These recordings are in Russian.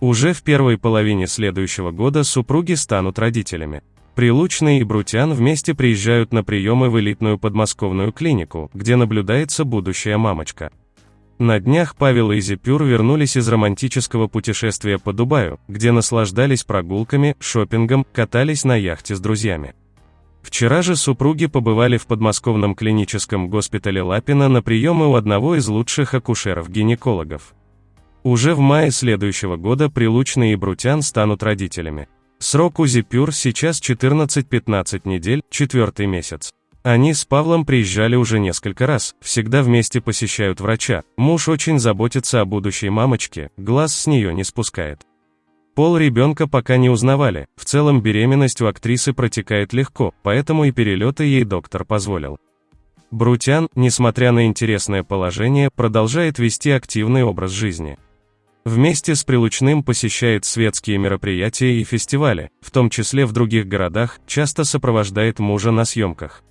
Уже в первой половине следующего года супруги станут родителями. Прилучный и Брутян вместе приезжают на приемы в элитную подмосковную клинику, где наблюдается будущая мамочка. На днях Павел и Зипюр вернулись из романтического путешествия по Дубаю, где наслаждались прогулками, шопингом, катались на яхте с друзьями. Вчера же супруги побывали в подмосковном клиническом госпитале Лапина на приемы у одного из лучших акушеров-гинекологов. Уже в мае следующего года Прилучный и Брутян станут родителями. Срок УЗИ ПЮР сейчас 14-15 недель, четвертый месяц. Они с Павлом приезжали уже несколько раз, всегда вместе посещают врача. Муж очень заботится о будущей мамочке, глаз с нее не спускает. Пол ребенка пока не узнавали, в целом беременность у актрисы протекает легко, поэтому и перелеты ей доктор позволил. Брутян, несмотря на интересное положение, продолжает вести активный образ жизни. Вместе с Прилучным посещает светские мероприятия и фестивали, в том числе в других городах, часто сопровождает мужа на съемках.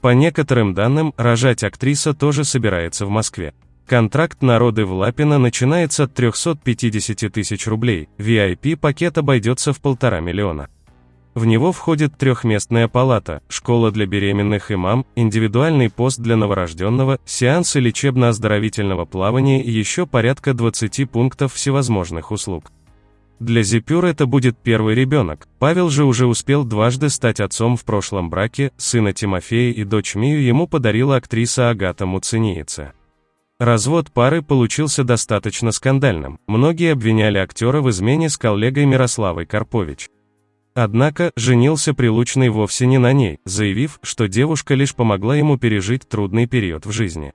По некоторым данным, рожать актриса тоже собирается в Москве. Контракт на роды в Лапино начинается от 350 тысяч рублей, VIP-пакет обойдется в полтора миллиона. В него входит трехместная палата, школа для беременных и мам, индивидуальный пост для новорожденного, сеансы лечебно-оздоровительного плавания и еще порядка 20 пунктов всевозможных услуг. Для Зипюр это будет первый ребенок. Павел же уже успел дважды стать отцом в прошлом браке, сына Тимофея и дочь Мию ему подарила актриса Агата Муцениеца. Развод пары получился достаточно скандальным. Многие обвиняли актера в измене с коллегой Мирославой Карпович. Однако, женился Прилучный вовсе не на ней, заявив, что девушка лишь помогла ему пережить трудный период в жизни.